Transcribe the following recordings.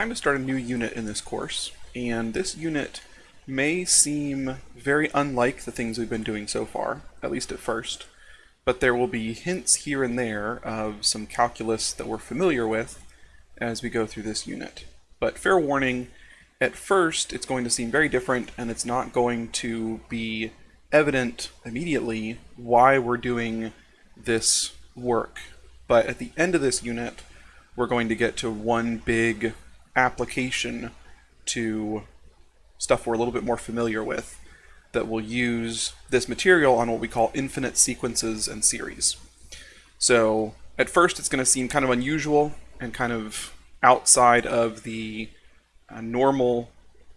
Time to start a new unit in this course, and this unit may seem very unlike the things we've been doing so far, at least at first, but there will be hints here and there of some calculus that we're familiar with as we go through this unit. But fair warning, at first it's going to seem very different and it's not going to be evident immediately why we're doing this work. But at the end of this unit, we're going to get to one big application to stuff we're a little bit more familiar with that will use this material on what we call infinite sequences and series. So at first it's going to seem kind of unusual and kind of outside of the uh, normal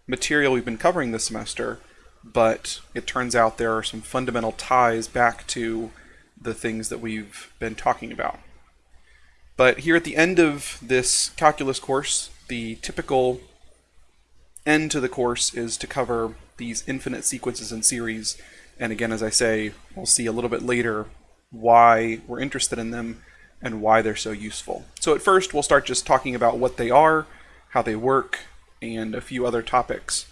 material we've been covering this semester, but it turns out there are some fundamental ties back to the things that we've been talking about. But here at the end of this calculus course, the typical end to the course is to cover these infinite sequences and series. And again, as I say, we'll see a little bit later why we're interested in them and why they're so useful. So at first, we'll start just talking about what they are, how they work, and a few other topics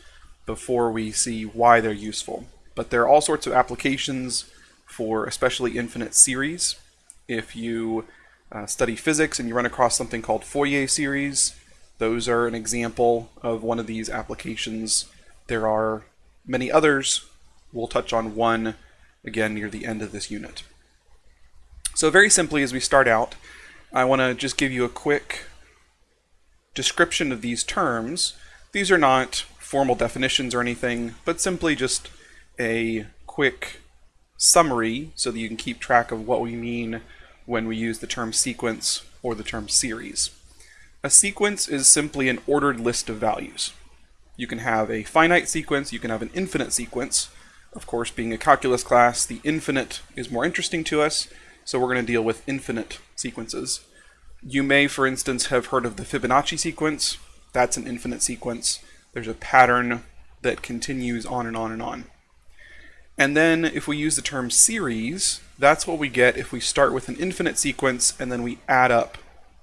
before we see why they're useful. But there are all sorts of applications for especially infinite series. If you uh, study physics and you run across something called Fourier series, those are an example of one of these applications. There are many others. We'll touch on one again near the end of this unit. So very simply as we start out, I want to just give you a quick description of these terms. These are not formal definitions or anything, but simply just a quick summary so that you can keep track of what we mean when we use the term sequence or the term series. A sequence is simply an ordered list of values. You can have a finite sequence, you can have an infinite sequence. Of course, being a calculus class, the infinite is more interesting to us, so we're going to deal with infinite sequences. You may, for instance, have heard of the Fibonacci sequence. That's an infinite sequence. There's a pattern that continues on and on and on. And then if we use the term series, that's what we get if we start with an infinite sequence and then we add up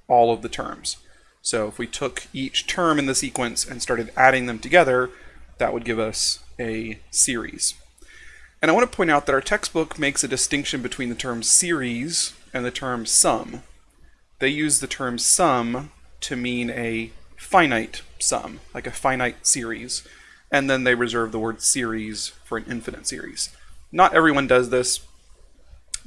all of the terms. So if we took each term in the sequence and started adding them together, that would give us a series. And I want to point out that our textbook makes a distinction between the term series and the term sum. They use the term sum to mean a finite sum, like a finite series, and then they reserve the word series for an infinite series. Not everyone does this,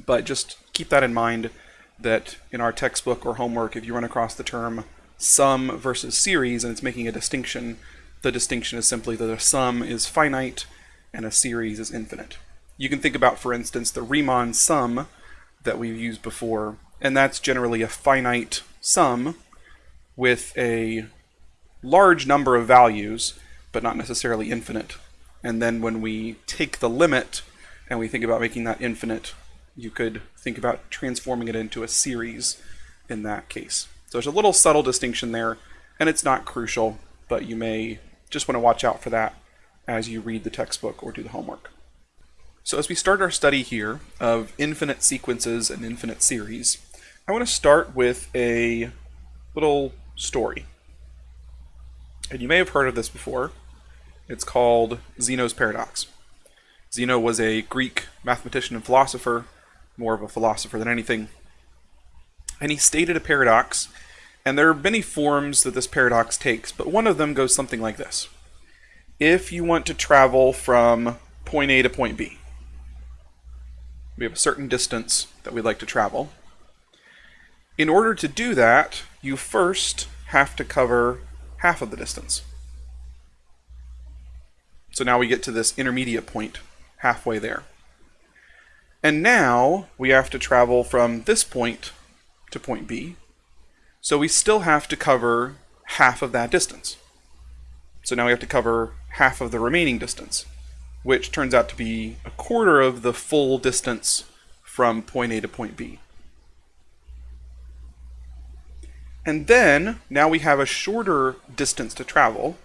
but just keep that in mind that in our textbook or homework, if you run across the term sum versus series, and it's making a distinction. The distinction is simply that a sum is finite and a series is infinite. You can think about, for instance, the Riemann sum that we've used before, and that's generally a finite sum with a large number of values, but not necessarily infinite. And then when we take the limit and we think about making that infinite, you could think about transforming it into a series in that case. So there's a little subtle distinction there, and it's not crucial, but you may just want to watch out for that as you read the textbook or do the homework. So as we start our study here of infinite sequences and infinite series, I want to start with a little story. And you may have heard of this before. It's called Zeno's paradox. Zeno was a Greek mathematician and philosopher, more of a philosopher than anything. And he stated a paradox and there are many forms that this paradox takes, but one of them goes something like this. If you want to travel from point A to point B, we have a certain distance that we'd like to travel. In order to do that, you first have to cover half of the distance. So now we get to this intermediate point, halfway there. And now we have to travel from this point to point B, so we still have to cover half of that distance. So now we have to cover half of the remaining distance, which turns out to be a quarter of the full distance from point A to point B. And then, now we have a shorter distance to travel,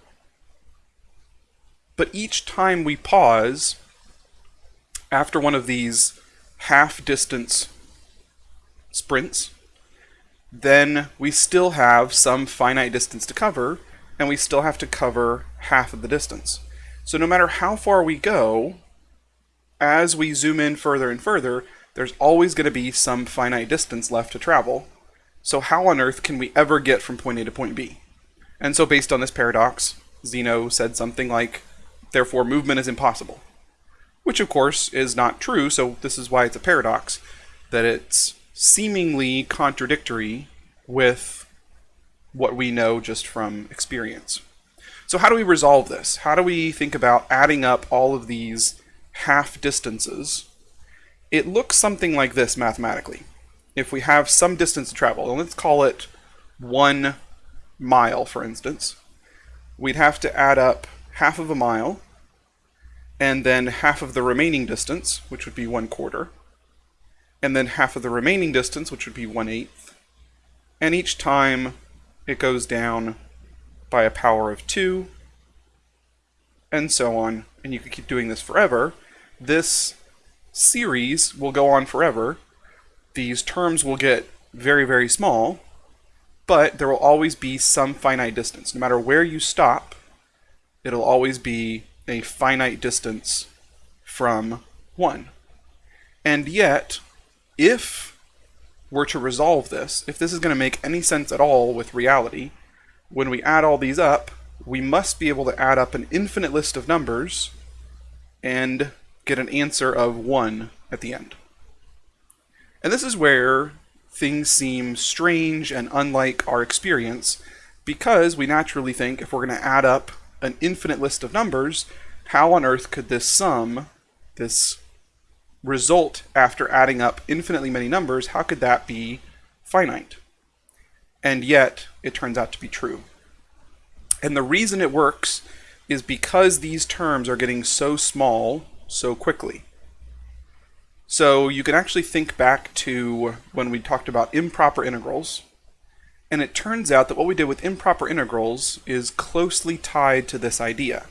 but each time we pause after one of these half distance sprints, then we still have some finite distance to cover, and we still have to cover half of the distance. So no matter how far we go, as we zoom in further and further, there's always going to be some finite distance left to travel. So how on earth can we ever get from point A to point B? And so based on this paradox, Zeno said something like, therefore movement is impossible. Which of course is not true, so this is why it's a paradox, that it's seemingly contradictory with what we know just from experience. So how do we resolve this? How do we think about adding up all of these half distances? It looks something like this mathematically. If we have some distance to travel, and let's call it one mile, for instance, we'd have to add up half of a mile and then half of the remaining distance, which would be one quarter, and then half of the remaining distance, which would be one eighth. And each time it goes down by a power of 2, and so on, and you could keep doing this forever. This series will go on forever. These terms will get very, very small, but there will always be some finite distance. No matter where you stop, it'll always be a finite distance from 1. And yet, if we're to resolve this, if this is going to make any sense at all with reality, when we add all these up, we must be able to add up an infinite list of numbers and get an answer of 1 at the end. And this is where things seem strange and unlike our experience because we naturally think if we're going to add up an infinite list of numbers, how on earth could this sum, this result after adding up infinitely many numbers, how could that be finite? And yet, it turns out to be true. And the reason it works is because these terms are getting so small so quickly. So you can actually think back to when we talked about improper integrals, and it turns out that what we did with improper integrals is closely tied to this idea.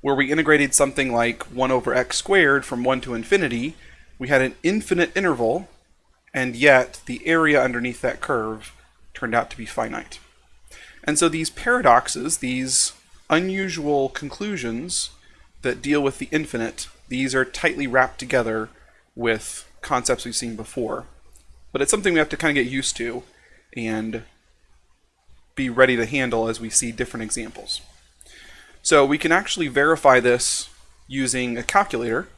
Where we integrated something like 1 over x squared from 1 to infinity, we had an infinite interval, and yet the area underneath that curve turned out to be finite. And so these paradoxes, these unusual conclusions that deal with the infinite, these are tightly wrapped together with concepts we've seen before. But it's something we have to kind of get used to and be ready to handle as we see different examples. So we can actually verify this using a calculator.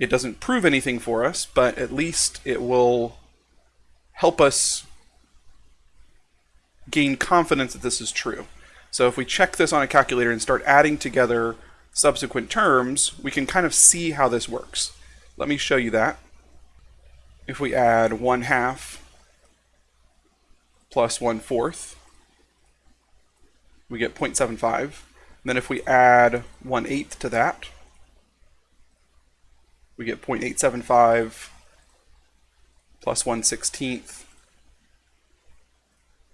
It doesn't prove anything for us, but at least it will help us gain confidence that this is true. So if we check this on a calculator and start adding together subsequent terms, we can kind of see how this works. Let me show you that. If we add 1 half plus 1 fourth, we get 0.75. Then if we add 1 eighth to that, we get 0.875 plus 1 sixteenth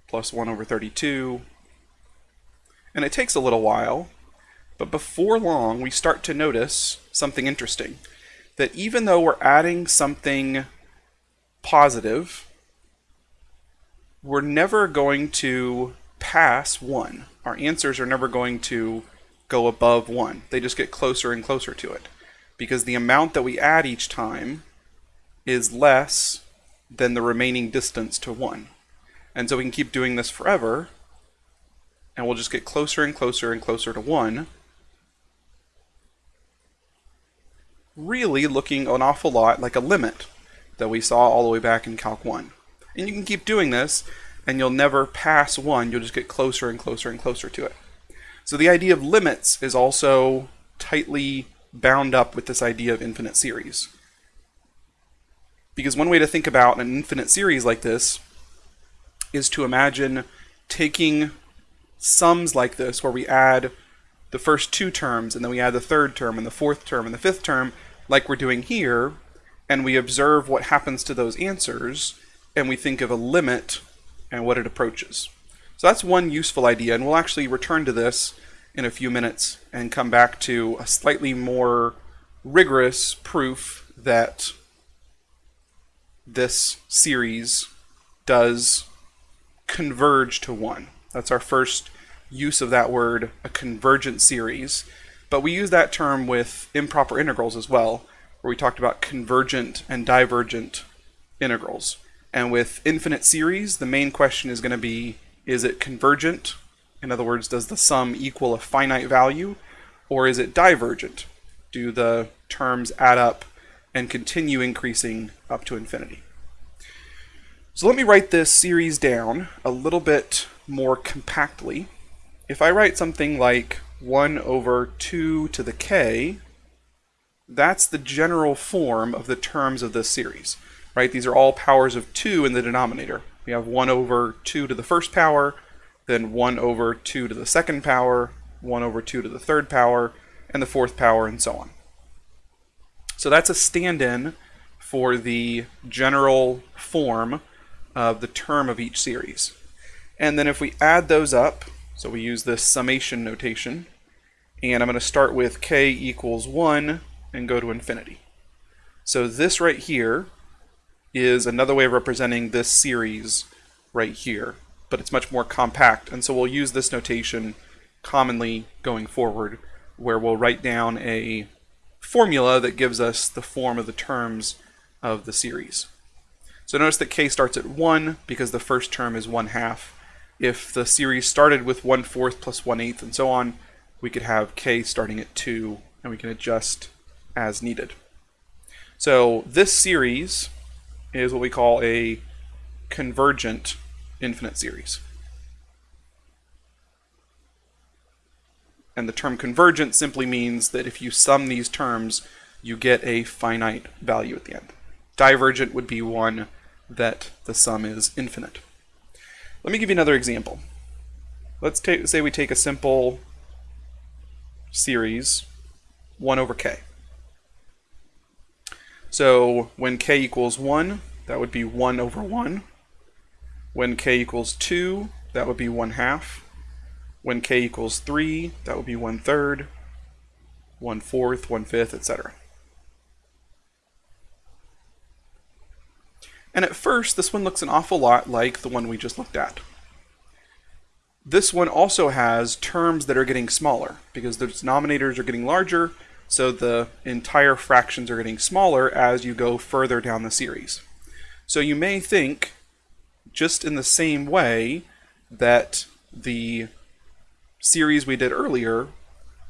plus 1 over 32. And it takes a little while, but before long we start to notice something interesting. That even though we're adding something positive, we're never going to pass 1. Our answers are never going to go above 1. They just get closer and closer to it. Because the amount that we add each time is less than the remaining distance to 1. And so we can keep doing this forever, and we'll just get closer and closer and closer to 1. Really looking an awful lot like a limit that we saw all the way back in Calc 1. And you can keep doing this, and you'll never pass 1, you'll just get closer and closer and closer to it. So the idea of limits is also tightly bound up with this idea of infinite series. Because one way to think about an infinite series like this is to imagine taking sums like this where we add the first two terms and then we add the third term and the fourth term and the fifth term like we're doing here and we observe what happens to those answers and we think of a limit and what it approaches. So that's one useful idea and we'll actually return to this in a few minutes and come back to a slightly more rigorous proof that this series does converge to one. That's our first use of that word, a convergent series, but we use that term with improper integrals as well, where we talked about convergent and divergent integrals. And with infinite series, the main question is going to be, is it convergent? In other words, does the sum equal a finite value? Or is it divergent? Do the terms add up and continue increasing up to infinity? So let me write this series down a little bit more compactly. If I write something like 1 over 2 to the k, that's the general form of the terms of this series, right? These are all powers of 2 in the denominator. We have 1 over 2 to the first power, then 1 over 2 to the second power, 1 over 2 to the third power, and the fourth power, and so on. So that's a stand-in for the general form of the term of each series. And then if we add those up, so we use this summation notation, and I'm going to start with k equals 1 and go to infinity. So this right here is another way of representing this series right here, but it's much more compact, and so we'll use this notation commonly going forward, where we'll write down a formula that gives us the form of the terms of the series. So notice that k starts at 1 because the first term is 1 half. If the series started with 1 fourth plus 1 eighth and so on, we could have k starting at 2 and we can adjust as needed. So this series is what we call a convergent infinite series. And the term convergent simply means that if you sum these terms, you get a finite value at the end. Divergent would be one that the sum is infinite. Let me give you another example. Let's say we take a simple series 1 over k. So when k equals 1, that would be 1 over 1. When k equals 2, that would be 1 half. When k equals 3, that would be 1 third, 1 fourth, 1 fifth, etc. And at first, this one looks an awful lot like the one we just looked at. This one also has terms that are getting smaller because the denominators are getting larger so the entire fractions are getting smaller as you go further down the series. So you may think, just in the same way, that the series we did earlier,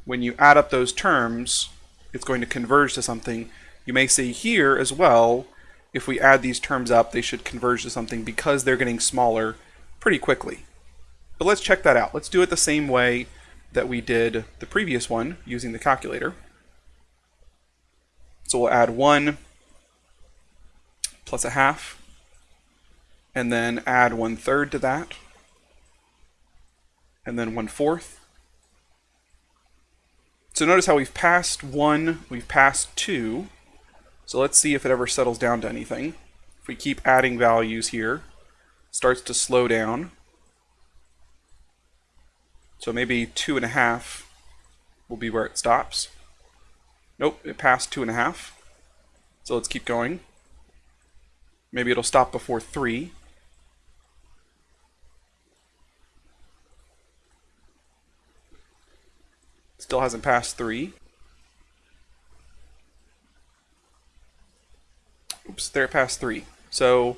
when you add up those terms, it's going to converge to something. You may see here as well, if we add these terms up, they should converge to something because they're getting smaller pretty quickly. But let's check that out. Let's do it the same way that we did the previous one using the calculator. So we'll add 1 plus a half, and then add one third to that, and then one fourth. So notice how we've passed 1, we've passed 2. So let's see if it ever settles down to anything. If we keep adding values here, starts to slow down. So maybe 2.5 will be where it stops. Nope, it passed two and a half. So let's keep going. Maybe it'll stop before three. Still hasn't passed three. Oops, there it passed three. So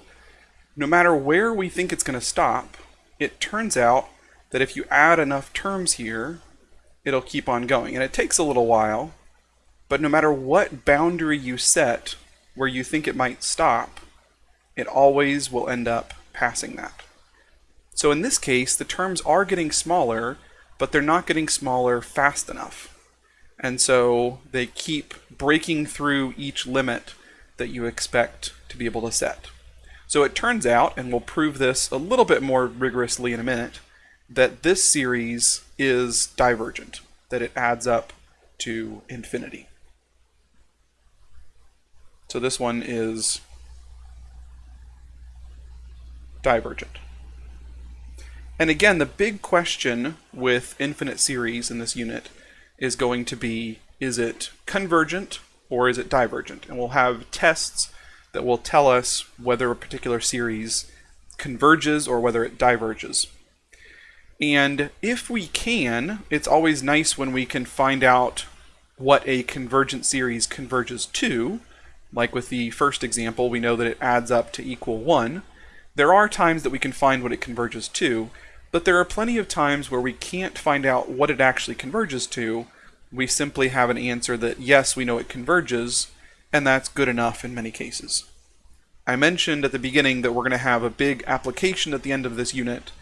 no matter where we think it's going to stop, it turns out that if you add enough terms here, it'll keep on going. And it takes a little while, but no matter what boundary you set where you think it might stop, it always will end up passing that. So in this case, the terms are getting smaller, but they're not getting smaller fast enough. And so they keep breaking through each limit that you expect to be able to set. So it turns out, and we'll prove this a little bit more rigorously in a minute, that this series is divergent, that it adds up to infinity. So this one is divergent. And again, the big question with infinite series in this unit is going to be, is it convergent or is it divergent? And we'll have tests that will tell us whether a particular series converges or whether it diverges. And if we can, it's always nice when we can find out what a convergent series converges to. Like with the first example, we know that it adds up to equal 1. There are times that we can find what it converges to, but there are plenty of times where we can't find out what it actually converges to. We simply have an answer that, yes, we know it converges, and that's good enough in many cases. I mentioned at the beginning that we're going to have a big application at the end of this unit,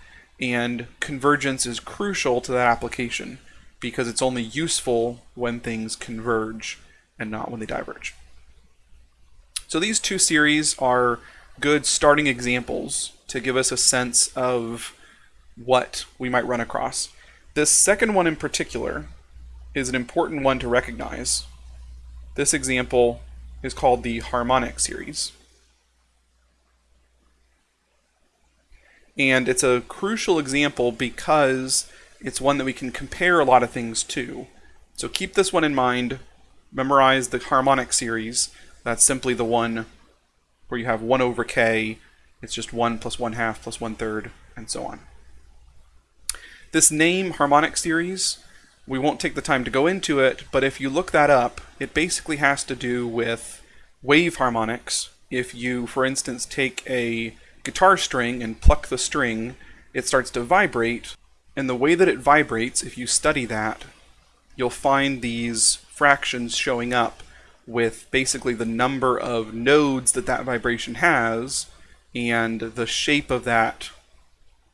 and convergence is crucial to that application because it's only useful when things converge and not when they diverge. So these two series are good starting examples to give us a sense of what we might run across. This second one in particular is an important one to recognize. This example is called the harmonic series. And it's a crucial example because it's one that we can compare a lot of things to. So keep this one in mind. Memorize the harmonic series. That's simply the one where you have 1 over k. It's just 1 plus 1 half plus 1 third, and so on. This name, harmonic series, we won't take the time to go into it, but if you look that up, it basically has to do with wave harmonics. If you, for instance, take a guitar string and pluck the string, it starts to vibrate. And the way that it vibrates, if you study that, you'll find these fractions showing up with basically the number of nodes that that vibration has and the shape of that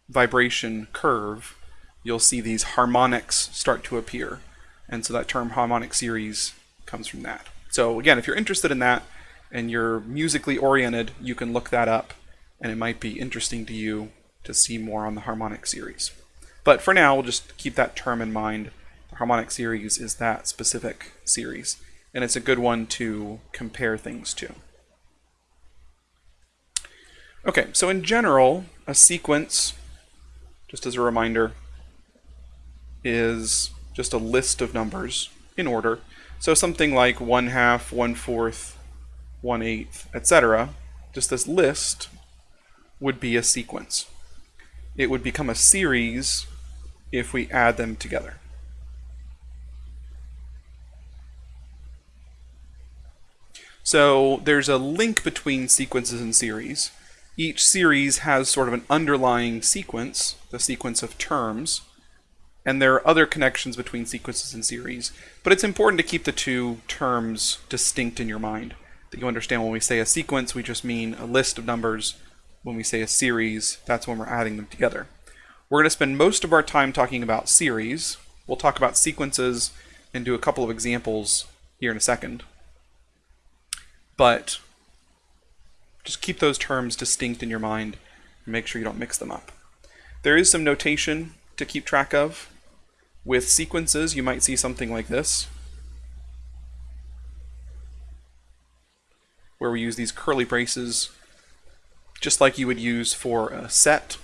vibration curve, you'll see these harmonics start to appear. And so that term harmonic series comes from that. So again, if you're interested in that and you're musically oriented, you can look that up and it might be interesting to you to see more on the harmonic series. But for now, we'll just keep that term in mind. The harmonic series is that specific series, and it's a good one to compare things to. Okay, so in general, a sequence, just as a reminder, is just a list of numbers in order. So something like 1 half, 1 fourth, 1 eighth, etc. Just this list would be a sequence. It would become a series if we add them together. So there's a link between sequences and series. Each series has sort of an underlying sequence, the sequence of terms, and there are other connections between sequences and series, but it's important to keep the two terms distinct in your mind. That you understand when we say a sequence, we just mean a list of numbers when we say a series, that's when we're adding them together. We're going to spend most of our time talking about series. We'll talk about sequences and do a couple of examples here in a second. But just keep those terms distinct in your mind and make sure you don't mix them up. There is some notation to keep track of. With sequences, you might see something like this, where we use these curly braces just like you would use for a set.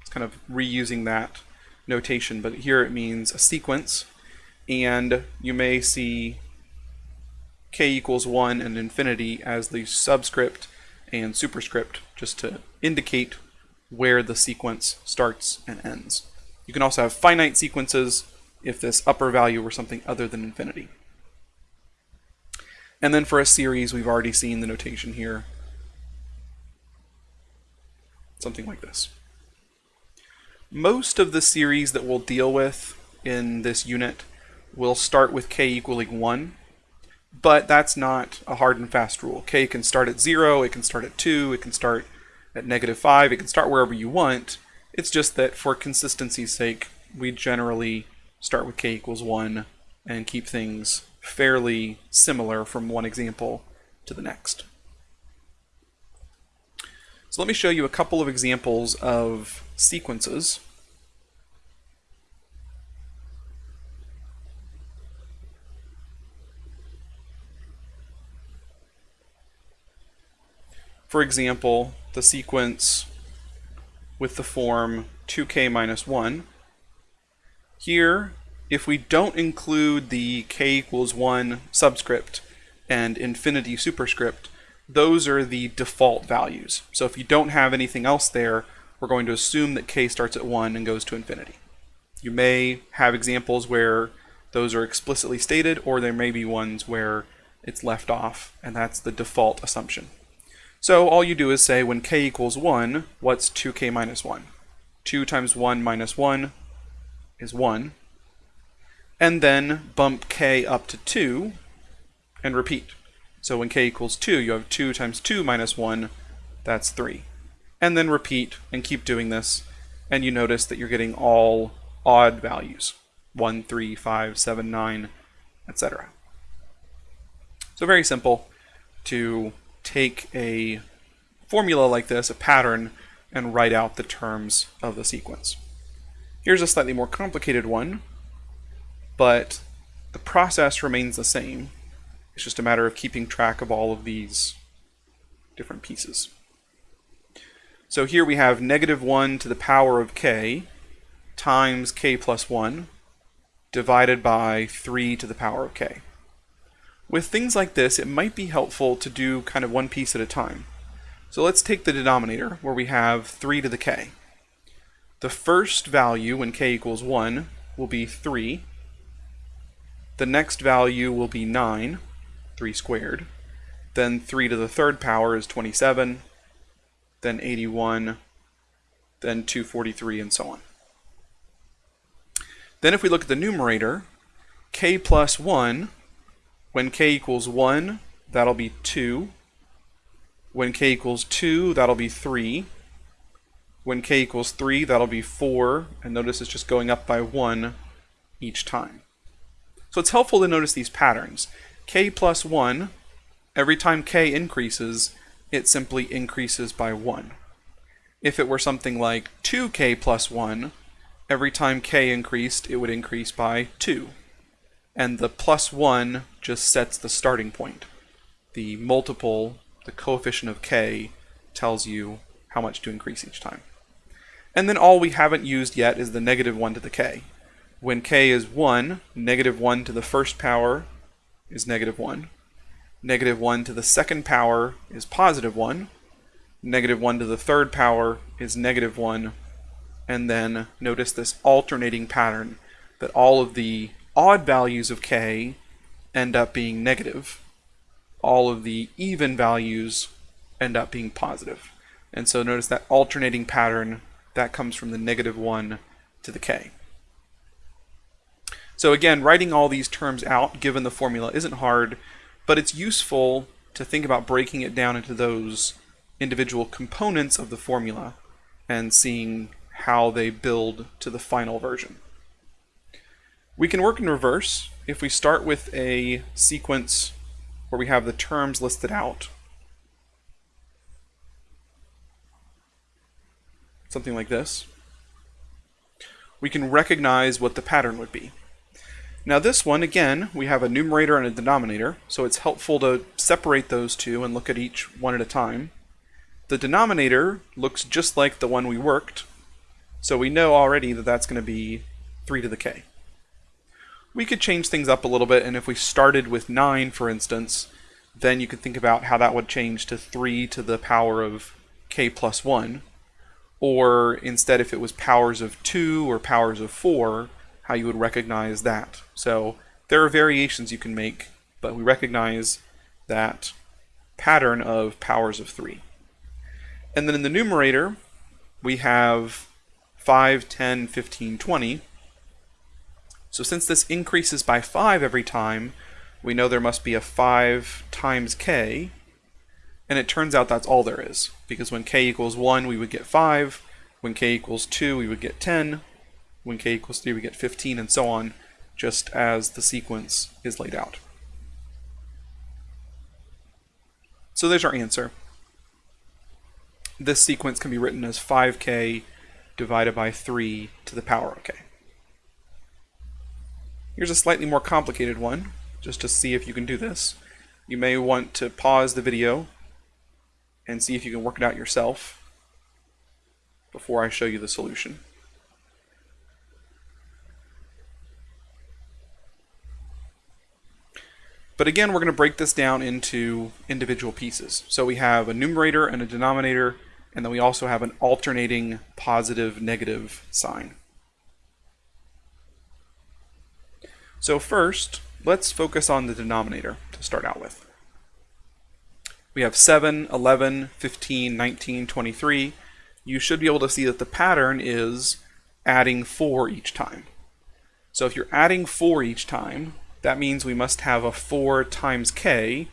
It's kind of reusing that notation, but here it means a sequence, and you may see k equals 1 and infinity as the subscript and superscript, just to indicate where the sequence starts and ends. You can also have finite sequences if this upper value were something other than infinity. And then for a series, we've already seen the notation here something like this. Most of the series that we'll deal with in this unit will start with k equaling 1, but that's not a hard and fast rule. k can start at 0, it can start at 2, it can start at negative 5, it can start wherever you want. It's just that for consistency's sake, we generally start with k equals 1 and keep things fairly similar from one example to the next. So let me show you a couple of examples of sequences. For example, the sequence with the form 2k minus 1. Here, if we don't include the k equals 1 subscript and infinity superscript, those are the default values. So if you don't have anything else there, we're going to assume that k starts at 1 and goes to infinity. You may have examples where those are explicitly stated, or there may be ones where it's left off, and that's the default assumption. So all you do is say when k equals 1, what's 2k minus 1? 2 times 1 minus 1 is 1. And then bump k up to 2 and repeat. So when k equals 2, you have 2 times 2 minus 1, that's 3. And then repeat and keep doing this, and you notice that you're getting all odd values. 1, 3, 5, 7, 9, etc. So very simple to take a formula like this, a pattern, and write out the terms of the sequence. Here's a slightly more complicated one, but the process remains the same. It's just a matter of keeping track of all of these different pieces. So here we have negative 1 to the power of k times k plus 1 divided by 3 to the power of k. With things like this, it might be helpful to do kind of one piece at a time. So let's take the denominator, where we have 3 to the k. The first value, when k equals 1, will be 3. The next value will be 9, 3 squared. Then 3 to the third power is 27. Then 81. Then 243, and so on. Then if we look at the numerator, k plus 1 when k equals 1, that'll be 2. When k equals 2, that'll be 3. When k equals 3, that'll be 4. And notice it's just going up by 1 each time. So it's helpful to notice these patterns. k plus 1, every time k increases, it simply increases by 1. If it were something like 2k plus 1, every time k increased, it would increase by 2 and the plus 1 just sets the starting point. The multiple, the coefficient of k, tells you how much to increase each time. And then all we haven't used yet is the negative 1 to the k. When k is 1, negative 1 to the first power is negative 1. Negative 1 to the second power is positive 1. Negative 1 to the third power is negative 1. And then notice this alternating pattern that all of the odd values of k end up being negative. All of the even values end up being positive. And so notice that alternating pattern, that comes from the negative 1 to the k. So again, writing all these terms out given the formula isn't hard, but it's useful to think about breaking it down into those individual components of the formula and seeing how they build to the final version. We can work in reverse. If we start with a sequence where we have the terms listed out, something like this, we can recognize what the pattern would be. Now this one, again, we have a numerator and a denominator, so it's helpful to separate those two and look at each one at a time. The denominator looks just like the one we worked, so we know already that that's going to be 3 to the k we could change things up a little bit, and if we started with 9, for instance, then you could think about how that would change to 3 to the power of k plus 1. Or instead, if it was powers of 2 or powers of 4, how you would recognize that. So there are variations you can make, but we recognize that pattern of powers of 3. And then in the numerator, we have 5, 10, 15, 20. So since this increases by 5 every time, we know there must be a 5 times k, and it turns out that's all there is. Because when k equals 1, we would get 5. When k equals 2, we would get 10. When k equals 3, we get 15, and so on, just as the sequence is laid out. So there's our answer. This sequence can be written as 5k divided by 3 to the power of k. Here's a slightly more complicated one, just to see if you can do this. You may want to pause the video and see if you can work it out yourself before I show you the solution. But again, we're going to break this down into individual pieces. So we have a numerator and a denominator, and then we also have an alternating positive-negative sign. So first, let's focus on the denominator to start out with. We have 7, 11, 15, 19, 23. You should be able to see that the pattern is adding 4 each time. So if you're adding 4 each time, that means we must have a 4 times k,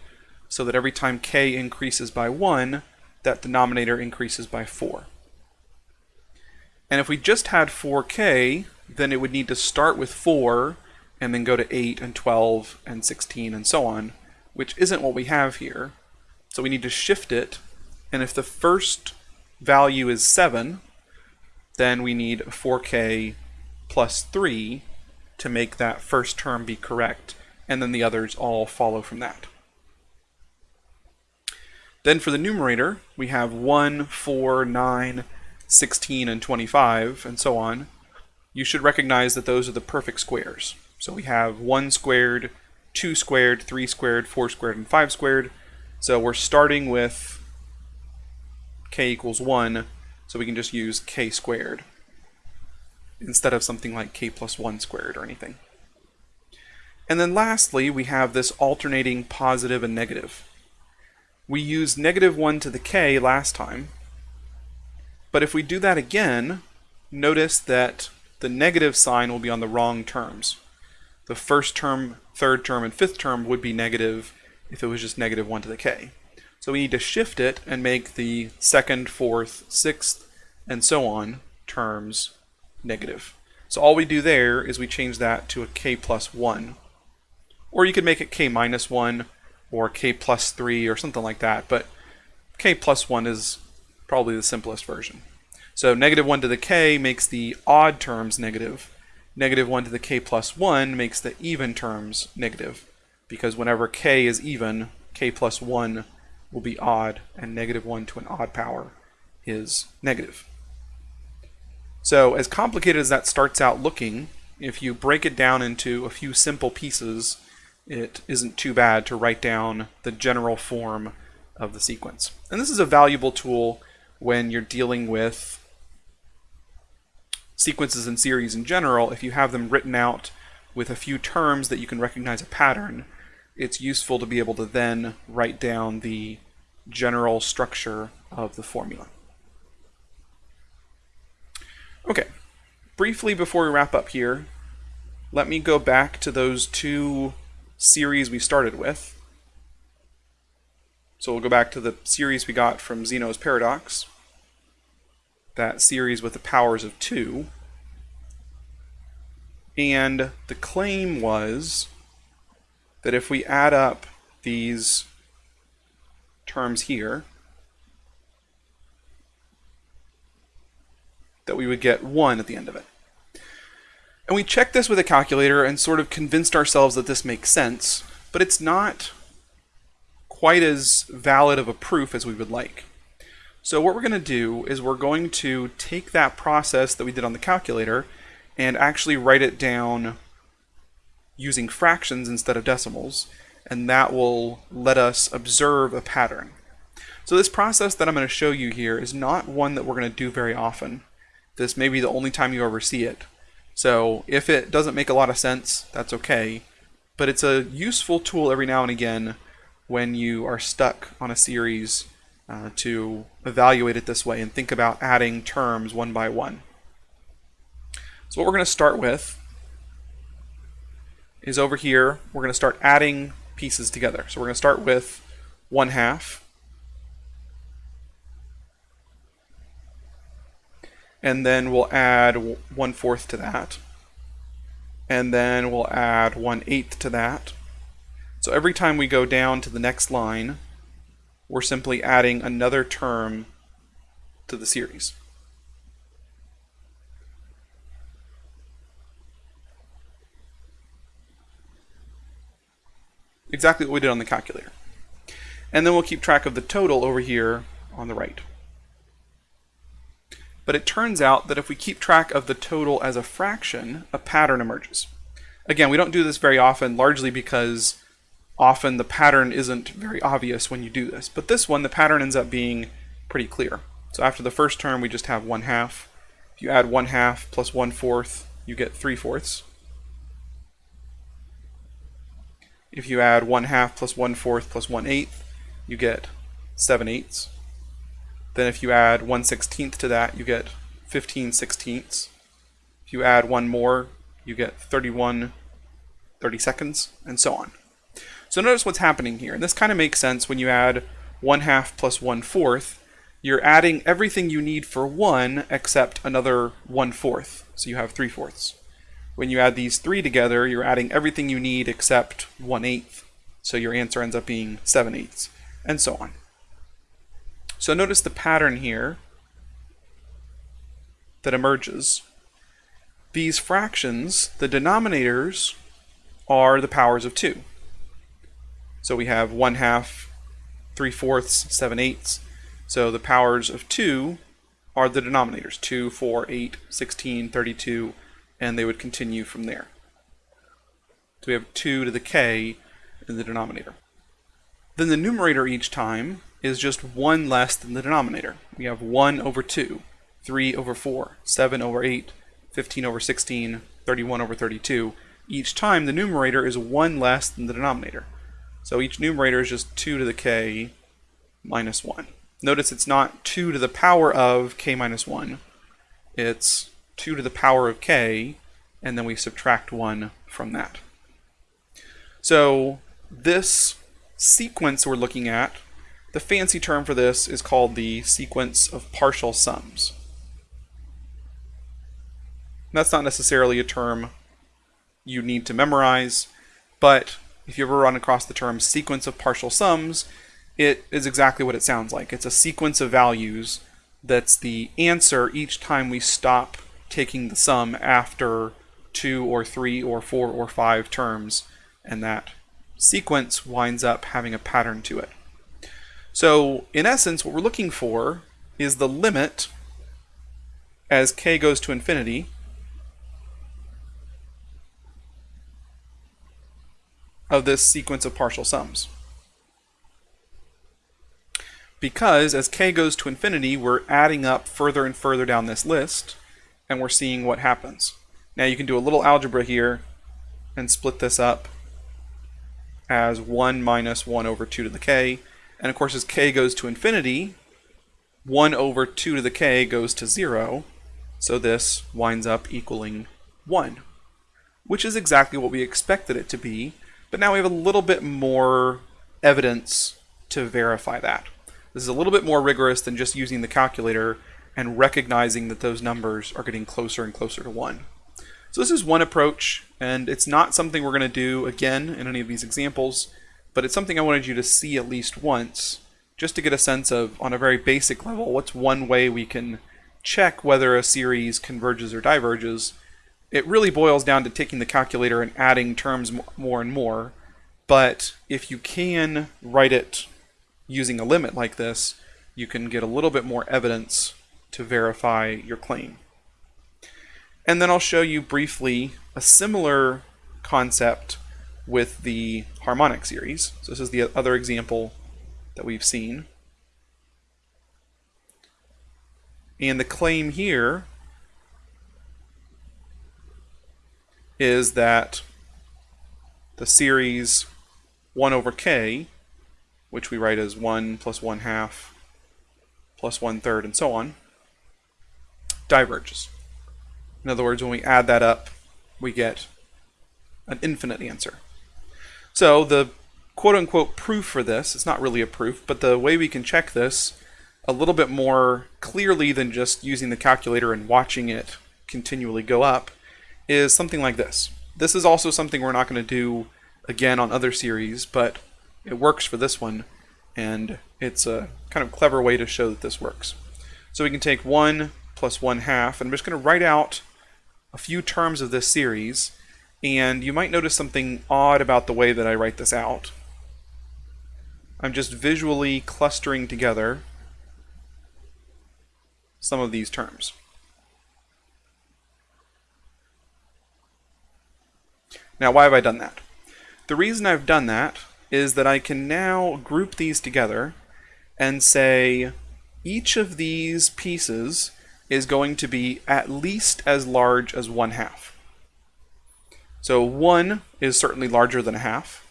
so that every time k increases by 1, that denominator increases by 4. And if we just had 4k, then it would need to start with 4 and then go to 8 and 12 and 16 and so on, which isn't what we have here. So we need to shift it, and if the first value is 7, then we need 4k plus 3 to make that first term be correct, and then the others all follow from that. Then for the numerator, we have 1, 4, 9, 16, and 25, and so on. You should recognize that those are the perfect squares. So we have 1 squared, 2 squared, 3 squared, 4 squared, and 5 squared. So we're starting with k equals 1, so we can just use k squared instead of something like k plus 1 squared or anything. And then lastly, we have this alternating positive and negative. We used negative 1 to the k last time, but if we do that again, notice that the negative sign will be on the wrong terms. The first term, third term, and fifth term would be negative if it was just negative 1 to the k. So we need to shift it and make the second, fourth, sixth, and so on terms negative. So all we do there is we change that to a k plus 1. Or you could make it k minus 1 or k plus 3 or something like that, but k plus 1 is probably the simplest version. So negative 1 to the k makes the odd terms negative. Negative 1 to the k plus 1 makes the even terms negative, because whenever k is even, k plus 1 will be odd, and negative 1 to an odd power is negative. So as complicated as that starts out looking, if you break it down into a few simple pieces, it isn't too bad to write down the general form of the sequence. And this is a valuable tool when you're dealing with sequences and series in general. If you have them written out with a few terms that you can recognize a pattern, it's useful to be able to then write down the general structure of the formula. Okay, briefly before we wrap up here, let me go back to those two series we started with. So we'll go back to the series we got from Zeno's paradox, that series with the powers of 2. And the claim was that if we add up these terms here, that we would get 1 at the end of it. And we checked this with a calculator and sort of convinced ourselves that this makes sense, but it's not quite as valid of a proof as we would like. So what we're going to do is we're going to take that process that we did on the calculator and actually write it down using fractions instead of decimals, and that will let us observe a pattern. So this process that I'm going to show you here is not one that we're going to do very often. This may be the only time you ever see it. So if it doesn't make a lot of sense, that's okay. But it's a useful tool every now and again when you are stuck on a series uh, to evaluate it this way and think about adding terms one by one. So what we're going to start with is over here, we're going to start adding pieces together. So we're going to start with 1 half. and then we'll add one fourth to that. And then we'll add one eighth to that. So every time we go down to the next line, we're simply adding another term to the series. Exactly what we did on the calculator. And then we'll keep track of the total over here on the right. But it turns out that if we keep track of the total as a fraction, a pattern emerges. Again, we don't do this very often, largely because often the pattern isn't very obvious when you do this. But this one, the pattern ends up being pretty clear. So after the first term, we just have 1 half. If you add 1 half plus 1 fourth, you get 3 fourths. If you add 1 half plus 1 fourth plus 1 eighth, you get 7 eighths. Then if you add 1 sixteenth to that, you get 15 sixteenths. If you add one more, you get 31 30 seconds, and so on. So notice what's happening here. And this kind of makes sense when you add 1 half plus 1 fourth. You're adding everything you need for 1 except another 1 fourth. So you have 3 fourths. When you add these three together, you're adding everything you need except 1 eighth. So your answer ends up being 7 eighths, and so on. So notice the pattern here that emerges. These fractions, the denominators are the powers of 2. So we have 1 half, 3 fourths, 7 eighths. So the powers of 2 are the denominators, 2, 4, 8, 16, 32, and they would continue from there. So we have 2 to the k in the denominator. Then the numerator each time is just 1 less than the denominator. We have 1 over 2, 3 over 4, 7 over 8, 15 over 16, 31 over 32. Each time the numerator is 1 less than the denominator. So each numerator is just 2 to the k minus 1. Notice it's not 2 to the power of k minus 1. It's 2 to the power of k, and then we subtract 1 from that. So this sequence we're looking at, the fancy term for this is called the sequence of partial sums. That's not necessarily a term you need to memorize, but if you ever run across the term sequence of partial sums, it is exactly what it sounds like. It's a sequence of values that's the answer each time we stop taking the sum after two or three or four or five terms, and that sequence winds up having a pattern to it. So in essence, what we're looking for is the limit as k goes to infinity of this sequence of partial sums. Because as k goes to infinity, we're adding up further and further down this list, and we're seeing what happens. Now you can do a little algebra here and split this up as 1 minus 1 over 2 to the k. And of course, as k goes to infinity, 1 over 2 to the k goes to 0. So this winds up equaling 1, which is exactly what we expected it to be. But now we have a little bit more evidence to verify that. This is a little bit more rigorous than just using the calculator and recognizing that those numbers are getting closer and closer to 1. So this is one approach, and it's not something we're going to do again in any of these examples, but it's something I wanted you to see at least once, just to get a sense of, on a very basic level, what's one way we can check whether a series converges or diverges. It really boils down to taking the calculator and adding terms more and more, but if you can write it using a limit like this, you can get a little bit more evidence to verify your claim. And then I'll show you briefly a similar concept with the harmonic series. So this is the other example that we've seen. And the claim here is that the series 1 over k, which we write as 1 plus 1 half plus 1 third and so on, diverges. In other words, when we add that up, we get an infinite answer. So the quote-unquote proof for this, it's not really a proof, but the way we can check this a little bit more clearly than just using the calculator and watching it continually go up is something like this. This is also something we're not going to do again on other series, but it works for this one, and it's a kind of clever way to show that this works. So we can take 1 plus 1 half. And I'm just going to write out a few terms of this series. And you might notice something odd about the way that I write this out. I'm just visually clustering together some of these terms. Now, why have I done that? The reason I've done that is that I can now group these together and say each of these pieces is going to be at least as large as 1 half. So 1 is certainly larger than a half.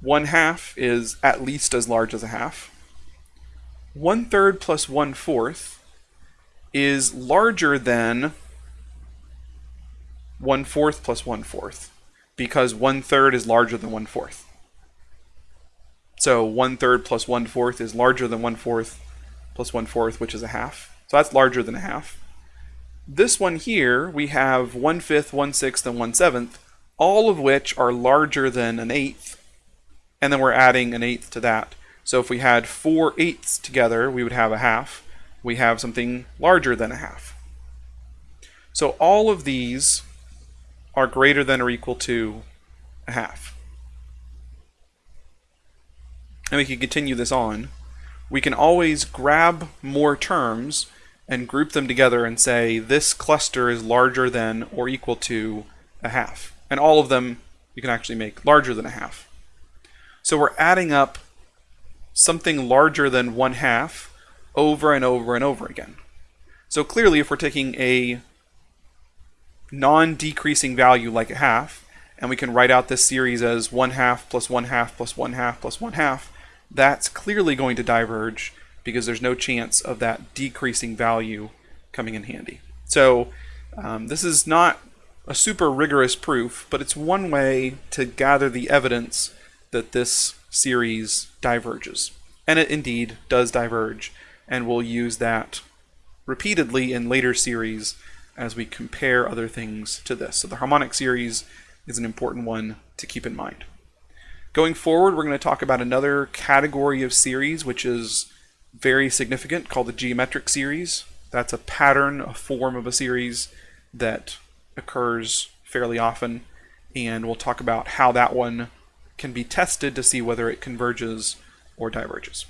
1 half is at least as large as a half. 1 third plus 1 fourth is larger than 1 fourth plus 1 fourth because 1 third is larger than 1 fourth. So 1 third plus 1 fourth is larger than 1 fourth plus 1 fourth, which is a half. So that's larger than a half. This one here, we have 1 fifth, 1 sixth, and 1 seventh, all of which are larger than an eighth, and then we're adding an eighth to that. So if we had 4 eighths together, we would have a half. We have something larger than a half. So all of these are greater than or equal to a half. And we can continue this on. We can always grab more terms and group them together and say this cluster is larger than or equal to a half. And all of them you can actually make larger than a half. So we're adding up something larger than one half over and over and over again. So clearly if we're taking a non-decreasing value like a half, and we can write out this series as 1 half plus 1 half plus 1 half plus 1 half, that's clearly going to diverge because there's no chance of that decreasing value coming in handy. So um, this is not a super rigorous proof, but it's one way to gather the evidence that this series diverges. And it indeed does diverge, and we'll use that repeatedly in later series as we compare other things to this. So the harmonic series is an important one to keep in mind. Going forward, we're going to talk about another category of series, which is very significant called the geometric series. That's a pattern, a form of a series that occurs fairly often, and we'll talk about how that one can be tested to see whether it converges or diverges.